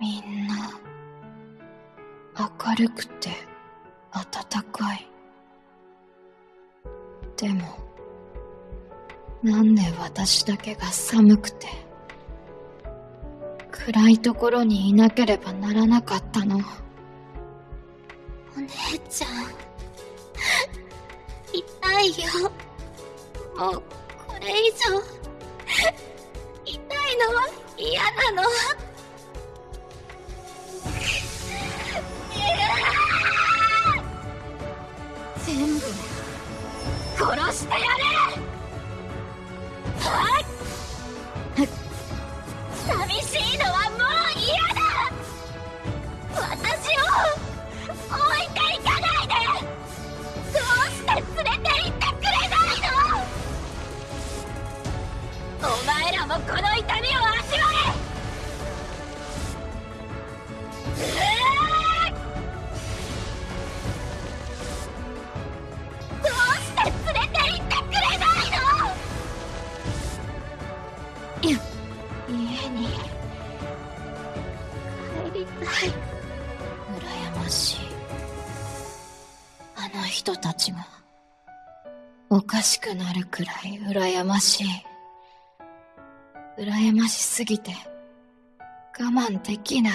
みんな明るくて暖かい。でもなんで私だけが寒くて暗いところにいなければならなかったの？お姉ちゃん痛いよ。もうこれ以上痛いのは嫌なの。殺してやれ寂しいのはもう嫌だ私を置いていかないでどうして連れて行ってくれないの！お前らもこの痛みをに帰りたい。羨ましい。あの人たちがおかしくなるくらい羨ましい。羨ましすぎて。我慢できない。